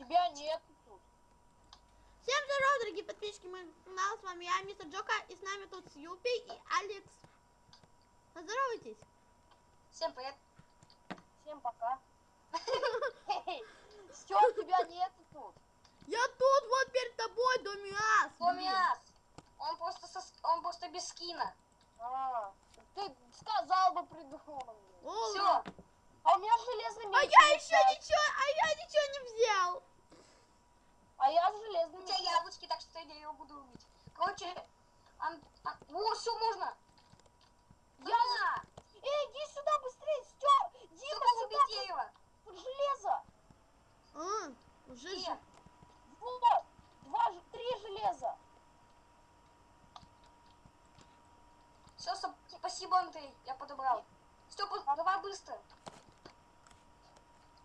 Тебя нет тут. Всем здорова, дорогие подписчики моего канала. С вами я, мистер Джока, и с нами тут Сьюпи и Алекс. Поздоровайтесь. Всем привет. Всем пока. Все, тебя нет тут. Я тут, вот перед тобой, Домиас. Томиас. Он просто со- он просто без скина. А, ты сказал бы придумал. Все. А у меня железный меч. А я еще ничего, а я ничего не взял. А я с железным У тебя яблочки, так что я его буду убить. Короче, ан- а- о, все можно. Я! Эй, иди сюда быстрее, Стё! Дима, сюда, убить дерево. тут железо. А, уже же. Вот, два, три железа. Все, спасибо, Андрей, я подобрал. Степа, давай быстро.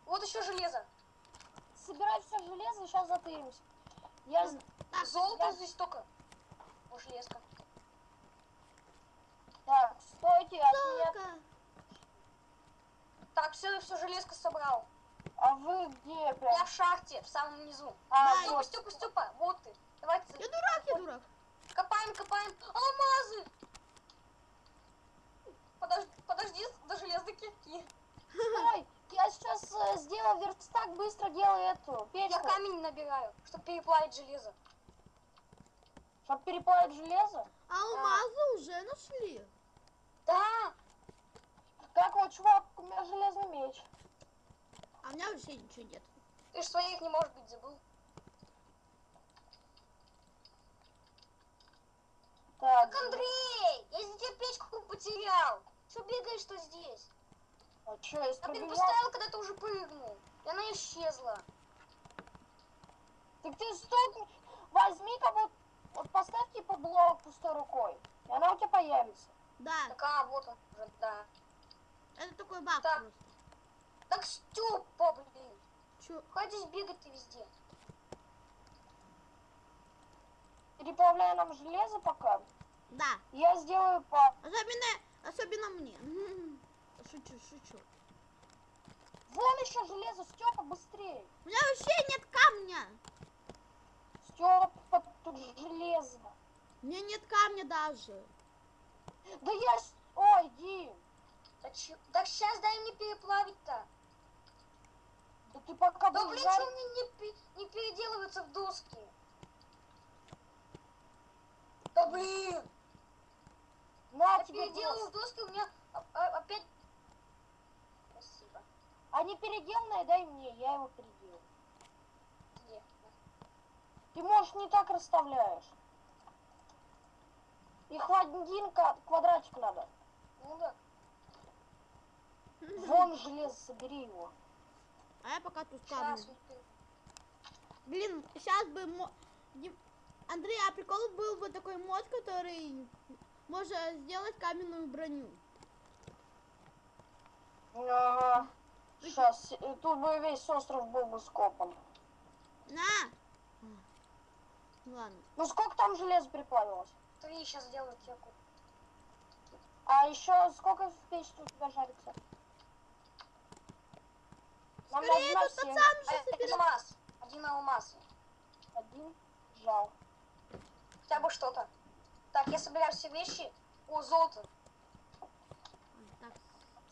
Вот еще железо. Собирай все железо и сейчас затыримся. Я... Так, Золото я- здесь только. О, железка. Так, стойте, от меня... Только. Так, все, все, железка собрал. А вы где Я прям? в шахте, в самом низу. А, Да, Степа, вот. Степа, Степа, вот ты. Давайте. Я дурак, я дурак. Копаем, копаем. Алмазы! Подожди, подожди до железной кирки. Стой, я сейчас э, сделаю верстак, быстро делаю эту Я печку. камень набираю, чтобы переплавить железо. Чтоб переплавить железо. А алмазы уже нашли. Да! Как вот, чувак, у меня железный меч. А у меня вообще ничего нет. Ты ж своих не может быть забыл. Так, Так, Андрей! Я из-за тебя печку потерял. Что бегаешь, что здесь? А что, я Я поставил, когда ты уже прыгнул. И она исчезла. Так ты стой, возьми как вот, вот поставь типа блок пустой рукой, и она у тебя появится. Да, Так, а, вот он уже, да. это такой баг Так. просто. Так, Степа, блин. Чё? Хватит бегать ты везде. Переплавляю нам железо пока. Да. Я сделаю по... Особенно, особенно мне. Шучу, шучу. Вон еще железо, Степа, быстрее. У меня вообще нет камня. Степа, тут железо. У меня нет камня даже. Да я... Ой, Дим, Так, так сейчас дай мне переплавить-то. да ты пока Да блин, что мне не, не переделываются в доски? Да блин! На Я тебе переделываю в доски, у меня а- а- опять... А не переделанное дай мне, я его переделаю. Ты, можешь не так расставляешь. И хладинка, квадратик надо. Ну да. Вон железо, собери его. А я пока тут Сейчас. камень. Блин, сейчас бы... мо- Андрей, а прикол был бы такой мод, который можно сделать каменную броню. Ага. Сейчас, тут бы весь остров был бы скопан. На! Ну Ладно. Ну сколько там железа переплавилось? Три сейчас сделаю теку. А еще сколько в печи у тебя жарится? Нам Скорее, тут пацан А, уже Один алмаз. Один алмаз. Один жал. Хотя бы что-то. Так, я собираю все вещи. О, золото. Так,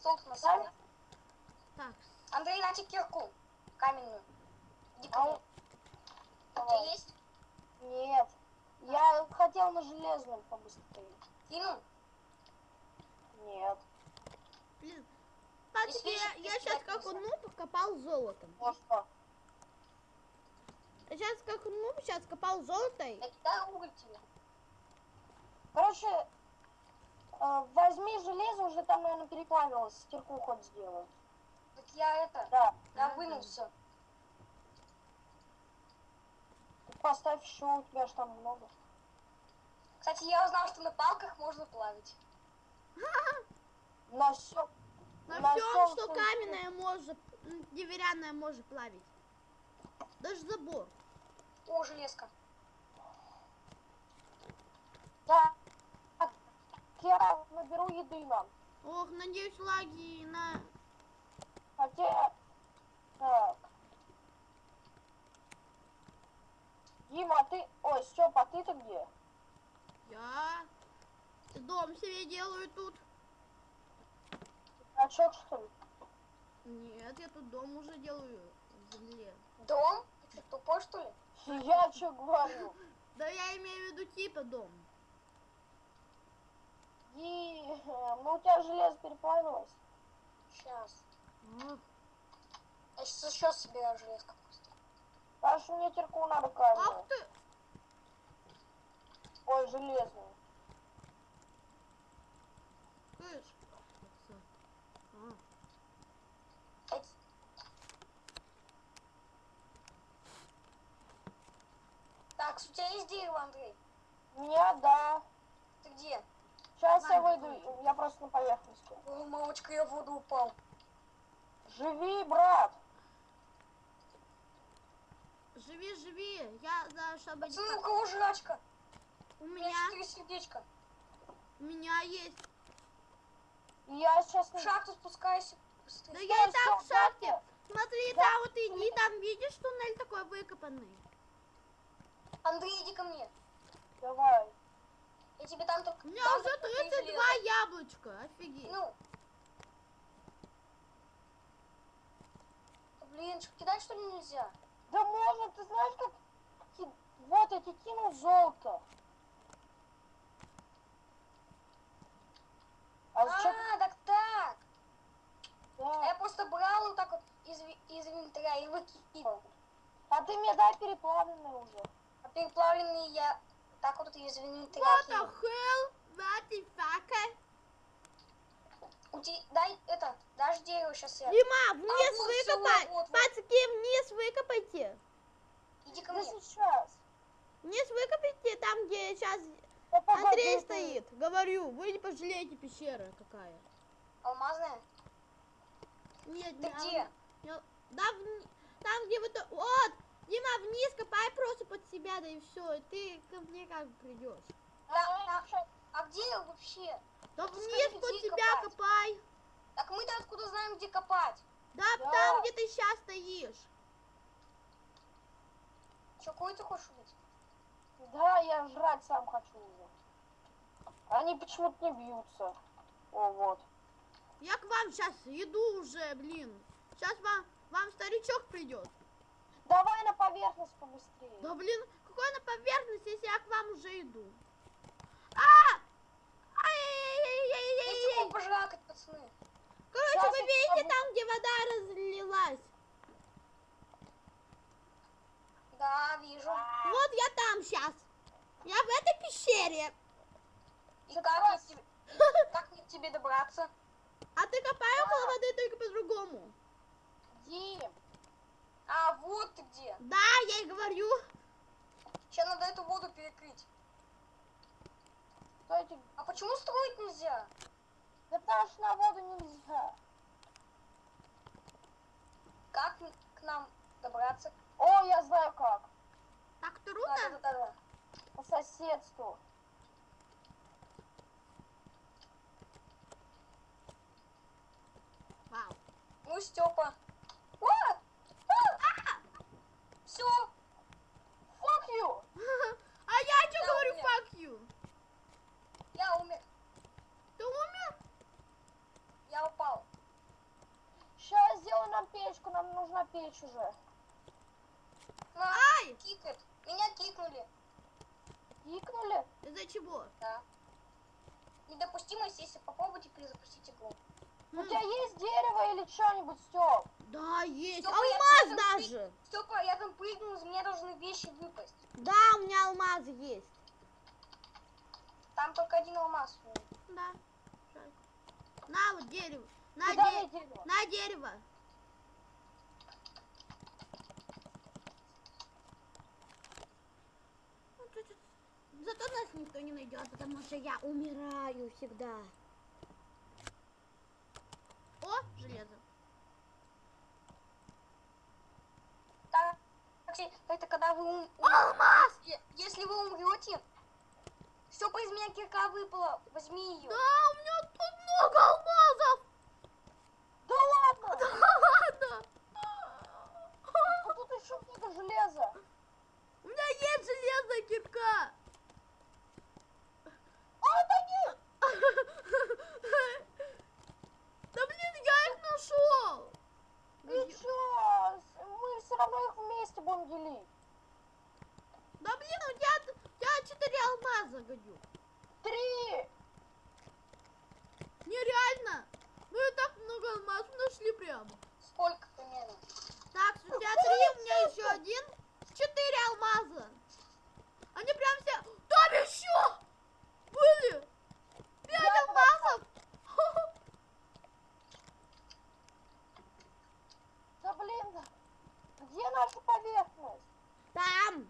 Золото на самом так. Андрей, на тебе кирку. Каменную. Иди ко А у- У тебя есть? Нет. Я хотел на железном побыстрее. Кину? Нет. Блин. Смотрите, Здесь я, я сейчас как нельзя. нуб копал золотом. Ну что? Я сейчас как нуб сейчас копал золото. уголь тебе. Короче, э, возьми железо, уже там, наверное, переплавилось. Стирку хоть сделаю. Я это, Да. я вынул все. Ты поставь еще, у тебя же там много. Кстати, я узнал, что на палках можно плавить. На все. На На всём, что каменное может, деревянное может плавить. Даже забор. О, железка. Да. Я наберу еды нам. Ох, надеюсь, лаги на... Хотя... Так. Дима, а ты... Ой, Степа, а ты-то где? Я... Дом себе делаю тут. Качок, что ли? Нет, я тут дом уже делаю в земле. Дом? Ты тупой, что ли? Я что говорю? Да я имею в виду типа дом. И, э, ну у тебя железо переплавилось. Я еще собираю железку. Паш, мне терку надо Ах камень. ты! Ой, железную. А, Эти- Так, у тебя есть дерево, Андрей? Не, да. Ты где? Сейчас я Ладно, выйду, я просто на поверхности. О, мамочка, я в воду упал. Живи, брат. Живи, живи. Я за чтобы Пацаны, у кого жрачка? У меня четыре сердечка. у меня есть. Я сейчас В шахту спускайся. Да я и так в шахте. Смотри, Да. там вот иди, там видишь туннель такой выкопанный. Андрей, иди ко мне. Давай. Я тебе там только... У меня там уже только три 32 железа. яблочка. Офигеть. Ну. Блин, что, кидать что ли нельзя? Да можно, ты знаешь, как... Вот, я тебе кинул золото. А А, зачем? так так. Да. я просто брал вот так вот из, из инвентаря и выкидывал. А ты мне дай переплавленный уже. А переплавленные я так вот из инвентаря What the hell? What the fuck? У тебя, дай это, дашь дерево сейчас я. Дима, вниз А, выкопай. вот, вот. Пацки, вниз выкопайте. Иди ко Да мне. сейчас. Вниз выкопайте там, где сейчас Да погоди Андрей ты. стоит. Говорю, вы не пожалеете пещера какая. Алмазная? Нет, Ты не где? ал- Да, вни- там, где вот... Вот! Дима, вниз копай просто под себя, да и все. И ты ко мне как придешь. А, Да, ща- А где вообще? Да Ты вниз скажи, под копать? копай. Так мы-то откуда знаем, где копать? Да, Да. там, где ты сейчас стоишь. Че, какой ты хочешь убить? Да, я жрать сам хочу уже. Они почему-то не бьются. О, вот. Я к вам сейчас иду уже, блин. Сейчас вам, вам старичок придет. Давай на поверхность побыстрее. Да блин, какой на поверхность, если я к вам уже иду? А! Есть Ай-яй-яй-яй-яй-яй! чего пожракать, пацаны. Короче, Сейчас вы я видите попробую. там, где вода разлилась? Да, вижу. Вот я там сейчас. Я в этой пещере. И как мне, к тебе, как мне к тебе добраться? А ты копай около воды только по-другому. Дим, А, вот ты где. Да, я и говорю. Сейчас надо эту воду перекрыть. стойте. А почему строить нельзя? Да потому что на воду нельзя. Как н- к нам добраться? О, я знаю как. Так Да, трудно? да, да, да. По соседству. Вау. Ну, Степа. А! А! Все, Fuck you! А я что Я говорю, умер. fuck you? я умер. Ты умер? Я упал. Сейчас сделаю нам печку, нам печь уже. На, Ай! кикает. Меня кикнули. Кикнули? Из-за чего? Да. Недопустимость, если попробуйте перезапустить игру. У тебя есть дерево или что-нибудь, Степ? Да, есть. Стёпа, я Алмаз там даже. Степа, я там прыгнул, из меня должны вещи выпасть. Да, у меня алмазы есть. Там только один алмаз. Да. На вот дерево. На, де- дерево? на дерево. Ну, чуть-чуть. Зато нас никто не найдет, потому что я умираю всегда. О, железо. Так, это когда вы ум... Алмаз! Если вы умрете, Степа из меня кирка выпала, возьми ее. Да, у меня тут много алмазов. Да ладно! Да ладно. А тут еще много железа. У меня есть железная кирка. Делить. Да блин, у тебя, у тебя 4 алмаза, гадюк. Три! Нереально. Мы и так много алмазов нашли прямо. Сколько примерно? Так, у тебя три, у меня еще один. Четыре алмаза. Они прям все... Там еще! Были! Пять алмазов! Да блин, где наша поверхность? Там!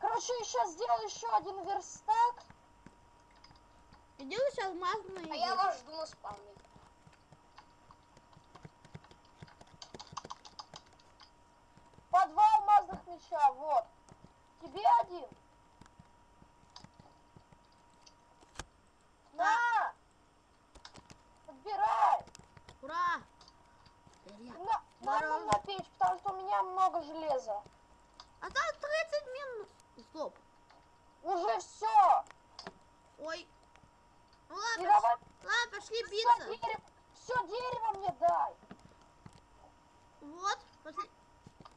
Короче, сейчас сделаю еще один верстак. И делаешь алмазные. А я вас жду на спавне. По два алмазных меча, вот. Тебе один. На! Подбирай! Ура! На, на, Здорово. на печь, потому что у меня много железа. Осталось 30 минут. Стоп. Уже все. Ой. Ну ладно, И давай ладно, пошли все биться. дерево, все дерево мне дай. Вот, пошли.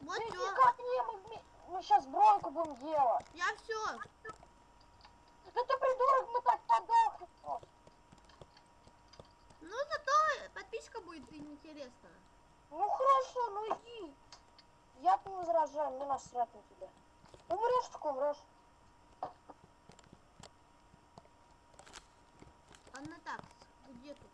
Вот Ты все. ко мне, мы, мы сейчас броньку будем делать. Я все. Да ты придурок, мы так просто. Ну зато подписчика будет интересно. Ну хорошо, ну иди. Я не возражаю, мне насрать на тебя. Умрешь, так умрешь. Ладно так, где тут?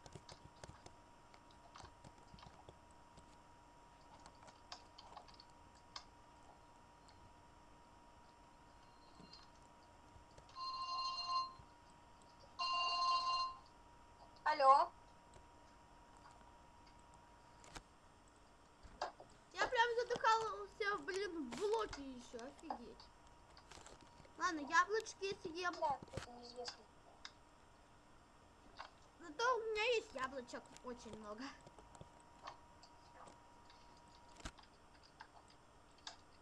Алло. Я прям задыхался, блин, в блоке еще, офигеть. Ладно, яблочки съем. Да, это неизвестно. Зато у меня есть яблочек очень много.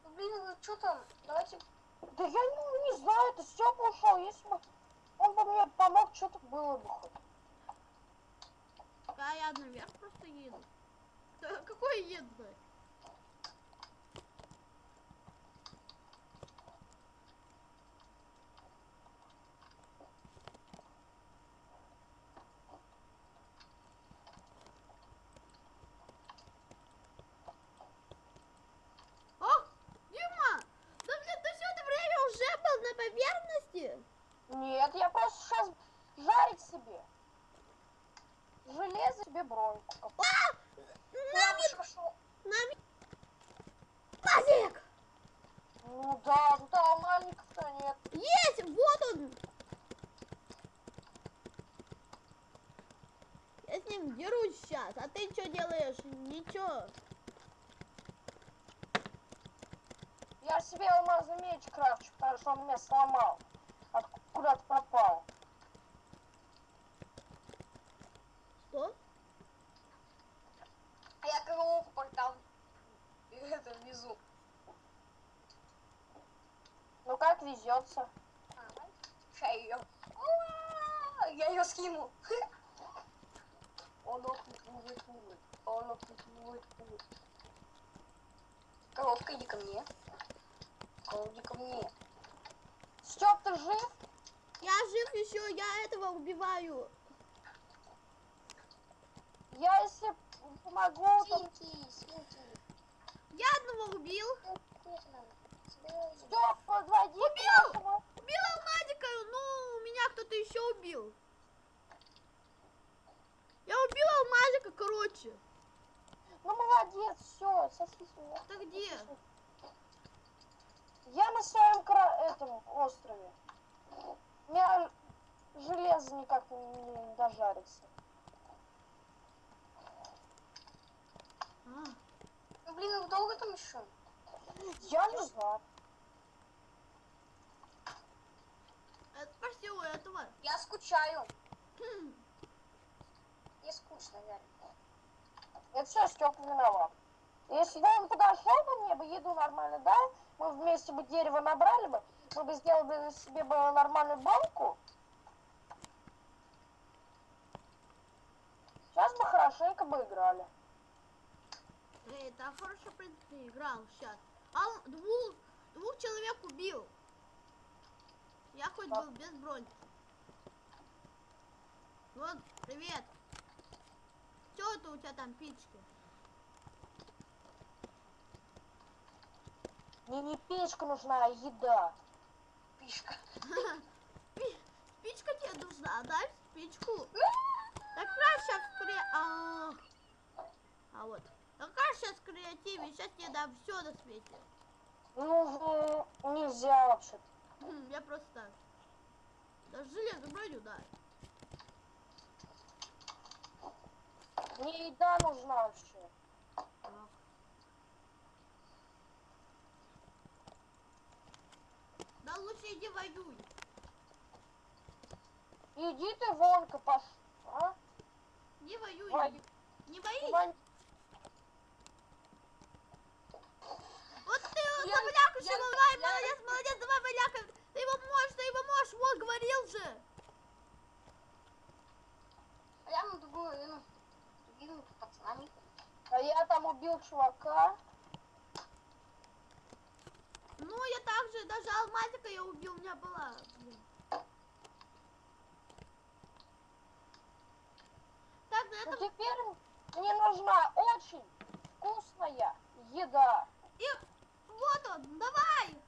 Ну, блин, что там? Давайте... Да я не, не знаю, это Степа ушел. Если бы он бы мне помог, что-то было бы хоть. Я наверх просто еду. Да, какой еду? Ох, Дима! Да блин, ты все это время уже был на поверхности? Нет, я просто сейчас жарить себе. Железо себе броньку. копать. А! Я Нами, уж пошел. нами... Пазик! Ну да, тут алмазников-то нет. Есть! Вот он! Я с ним дерусь сейчас, а ты что делаешь? Ничего. Я себе алмазный меч крафчу, потому что он меня сломал. От куда-то пропал. Что? А я коровку портал. Это внизу. Ну как везется. Сейчас ее. Я ее скину. Он охнет, будет, будет. Он будет, будет. Коровка, иди ко мне. Коровка, иди ко мне. Степ, ты жив? Я жив еще, я этого убиваю. Я если помогу, то... Я одного убил. Степ, подводи Убил! Убил алмазика, ну, меня кто-то еще убил. Я убил алмазика, короче. Ну молодец, все, сосись меня. Ты где? Я на своем кра... этом острове. У меня железо никак не, дожарится. А, Ну блин, вы долго там еще? Я не знаю. это спроси у этого. Я скучаю. Хм, Мне скучно, реально. Это все Степа виноват. Если бы он подошел бы мне бы еду нормально дал, мы вместе бы дерево набрали бы, мы бы сделали себе бы нормальную банку. Сейчас бы хорошенько бы играли. Эй, да хорошо, в принципе, играл сейчас. А он двух, двух человек убил. Я хоть Так. был без броньки. Вот, привет. Что это у тебя там пички? Мне не печка нужна, а еда. Спи- Спичка тебе нужна, дай спичку. Так раз сейчас кре... А, а вот. Как раз сейчас креативе, сейчас тебе дам все на свете. Ну, нельзя вообще. Хм, Я просто так. Даже железную броню, да. Мне еда нужна вообще. Да лучше иди воюй. Иди ты вонка, пош... А? Не воюй. Вань, Не боись. Вань, Вот ты Я- заваляка, я- давай, я- молодец, молодец, давай, валяка. Ты его можешь, ты его можешь, вот, говорил же. А я на другую, ну, с другими пацанами. а я чувака. Ну, я также, даже алмазика я убил, у меня была. Так, на Ну этом... теперь мне нужна очень вкусная еда. И вот он, давай.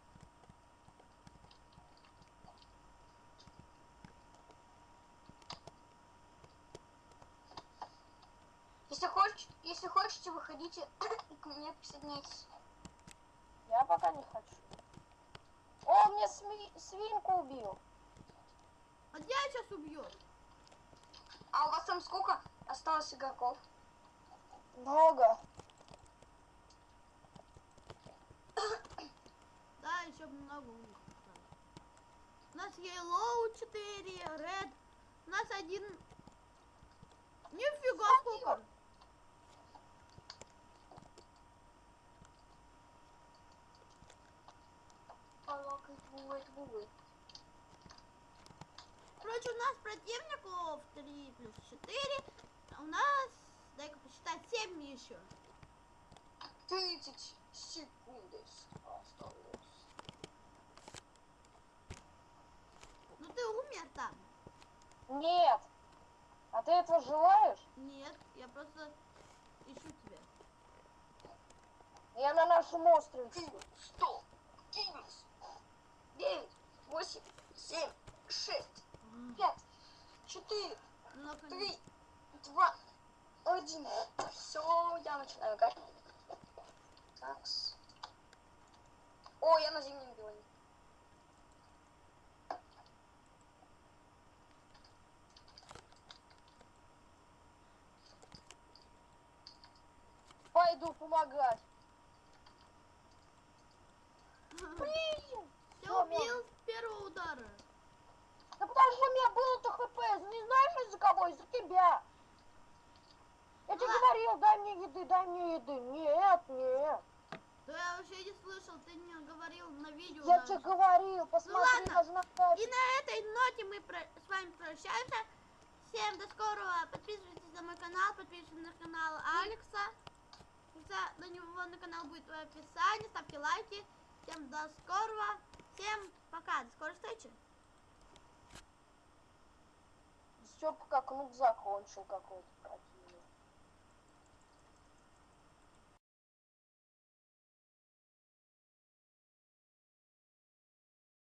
Если хочешь, выходите и к мне присоединяйтесь. Я пока не хочу. О, мне сми- свинку убил. А тебя сейчас убьет. А у вас там сколько осталось игроков? Много. Да, еще много у них. У нас Yellow 4, Red. У нас один... Нифига сколько. как. Короче, у нас противников 3 плюс 4. А у нас, дай-ка посчитать, 7 еще. 30 секунд осталось. Ну ты умер там? Нет. А ты этого желаешь? Нет, я просто ищу тебя. Я на нашем острове. Ты что? 9, 8, 7, 6, 5, 4, 3, 2, 1. Все, я начинаю играть. Такс. О, я на зимнем бионе. Пойду помогать. Блин! Я убил с первого удара. Да потому что у меня было-то хп. Не знаешь из-за кого? Из-за тебя. Я тебе Ладно. говорил, дай мне еды, дай мне еды. Нет, нет. Да я вообще не слышал, ты не говорил на видео. Я тебе говорил, посмотри ладно. даже на карту. И на этой ноте мы про- с вами прощаемся. Всем до скорого. Подписывайтесь на мой канал, подписывайтесь на канал Алекса. Ссылка на него на канал будет в описании. Ставьте лайки. Всем до скорого. Всем пока. До скорой встречи. Степа как нуб закончил какой-то.